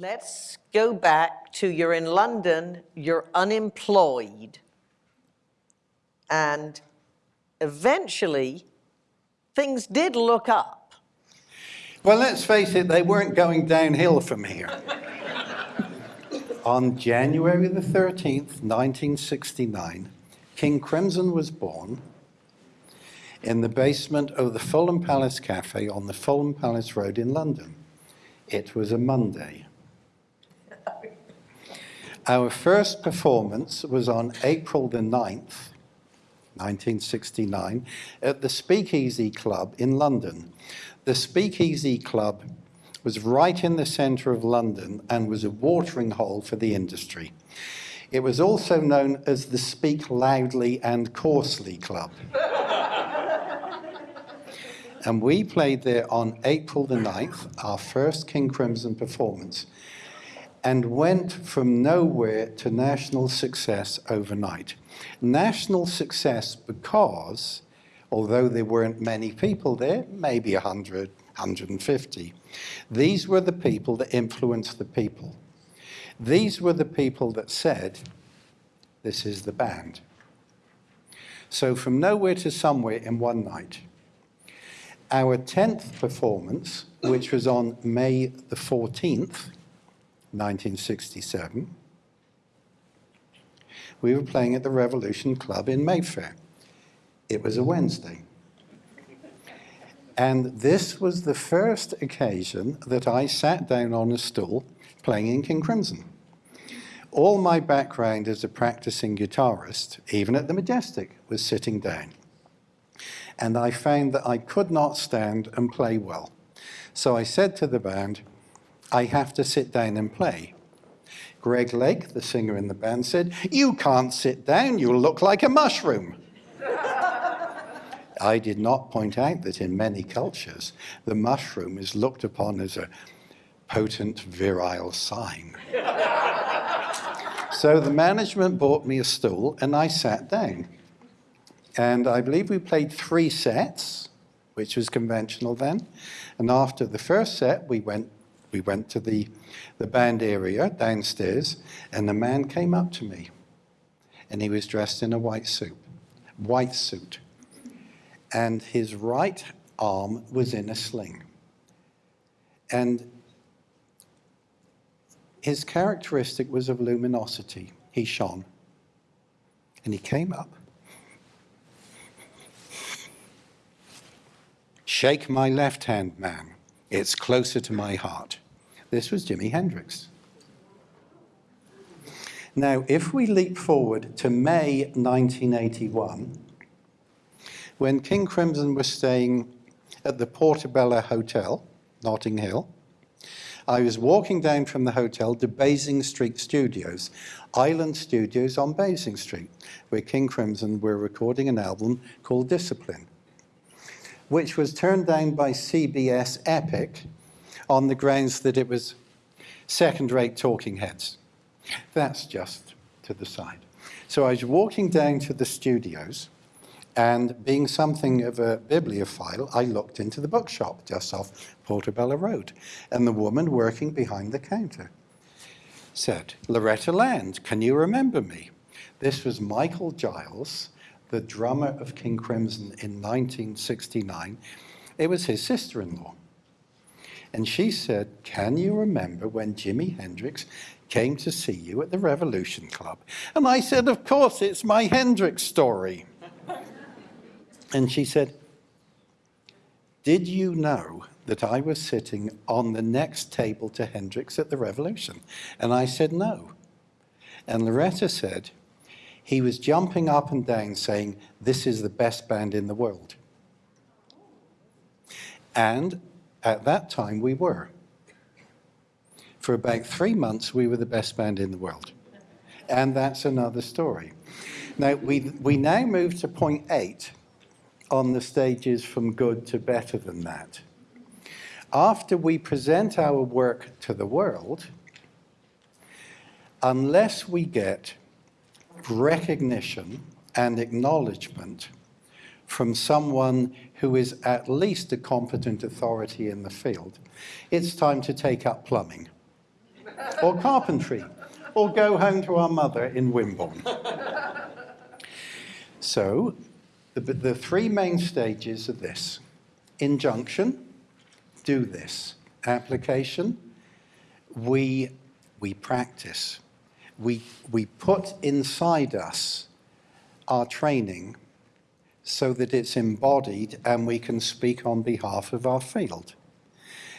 Let's go back to you're in London, you're unemployed. And eventually, things did look up. Well, let's face it, they weren't going downhill from here. On January the 13th, 1969, King Crimson was born in the basement of the Fulham Palace Cafe on the Fulham Palace Road in London. It was a Monday. Our first performance was on April the 9th, 1969, at the Speakeasy Club in London. The Speakeasy Club was right in the centre of London and was a watering hole for the industry. It was also known as the Speak Loudly and Coarsely Club. and we played there on April the 9th, our first King Crimson performance, and went from nowhere to national success overnight. National success because, although there weren't many people there, maybe 100, 150, these were the people that influenced the people. These were the people that said, this is the band. So from nowhere to somewhere in one night. Our 10th performance, which was on May the 14th, 1967, we were playing at the Revolution Club in Mayfair. It was a Wednesday. And this was the first occasion that I sat down on a stool playing in King Crimson. All my background as a practicing guitarist, even at the Majestic, was sitting down. And I found that I could not stand and play well. So I said to the band, I have to sit down and play. Greg Lake, the singer in the band, said, you can't sit down, you'll look like a mushroom. I did not point out that in many cultures, the mushroom is looked upon as a potent virile sign. so the management bought me a stool and I sat down. And I believe we played three sets, which was conventional then. And after the first set, we went we went to the, the band area downstairs, and the man came up to me. And he was dressed in a white suit, white suit. And his right arm was in a sling. And his characteristic was of luminosity. He shone. And he came up. Shake my left hand, man. It's closer to my heart. This was Jimi Hendrix. Now, if we leap forward to May 1981, when King Crimson was staying at the Portobello Hotel, Notting Hill, I was walking down from the hotel to Basing Street Studios, Island Studios on Basing Street, where King Crimson were recording an album called Discipline which was turned down by CBS Epic on the grounds that it was second-rate talking heads. That's just to the side. So I was walking down to the studios and being something of a bibliophile, I looked into the bookshop just off Portobello Road. And the woman working behind the counter said, Loretta Land, can you remember me? This was Michael Giles, the drummer of King Crimson in 1969, it was his sister-in-law. And she said, can you remember when Jimi Hendrix came to see you at the Revolution Club? And I said, of course, it's my Hendrix story. and she said, did you know that I was sitting on the next table to Hendrix at the Revolution? And I said, no. And Loretta said, he was jumping up and down saying, this is the best band in the world. And at that time we were. For about three months, we were the best band in the world. And that's another story. Now, we, we now move to point eight on the stages from good to better than that. After we present our work to the world, unless we get recognition and acknowledgement from someone who is at least a competent authority in the field, it's time to take up plumbing. or carpentry, or go home to our mother in Wimborne. So, the, the three main stages are this injunction, do this, application, we, we practice. We, we put inside us our training so that it's embodied and we can speak on behalf of our field.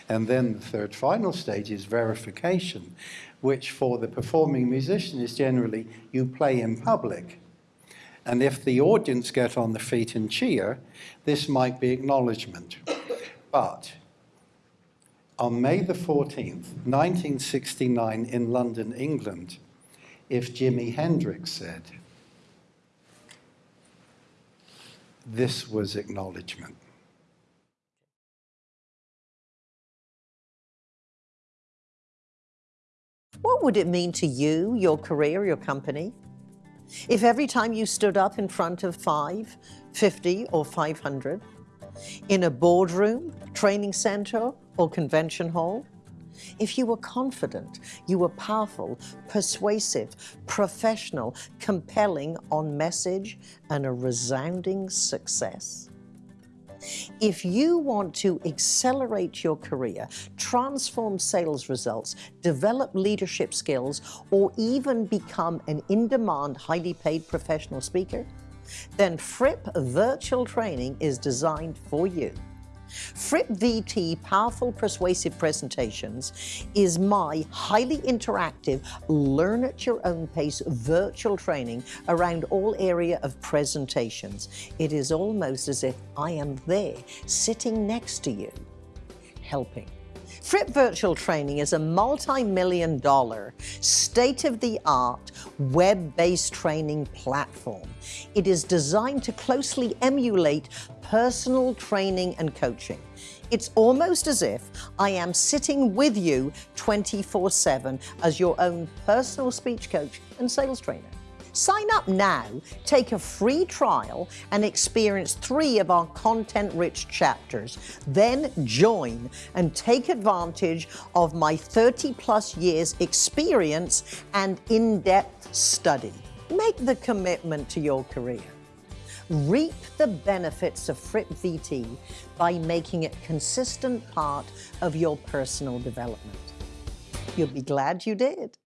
And then the third final stage is verification, which for the performing musician is generally you play in public. And if the audience get on the feet and cheer, this might be acknowledgement. But on May the 14th, 1969, in London, England, if Jimi Hendrix said, this was acknowledgement. What would it mean to you, your career, your company, if every time you stood up in front of five, 50, or 500, in a boardroom, training center, or convention hall, if you were confident, you were powerful, persuasive, professional, compelling on message, and a resounding success? If you want to accelerate your career, transform sales results, develop leadership skills, or even become an in-demand, highly paid professional speaker, then Fripp Virtual Training is designed for you. Fripp VT Powerful Persuasive Presentations is my highly interactive, learn at your own pace virtual training around all area of presentations. It is almost as if I am there, sitting next to you, helping. Fripp Virtual Training is a multi-million dollar, state-of-the-art, web-based training platform. It is designed to closely emulate personal training and coaching. It's almost as if I am sitting with you 24-7 as your own personal speech coach and sales trainer. Sign up now, take a free trial, and experience three of our content-rich chapters. Then join and take advantage of my 30-plus years experience and in-depth study. Make the commitment to your career. Reap the benefits of Fripp VT by making it consistent part of your personal development. You'll be glad you did.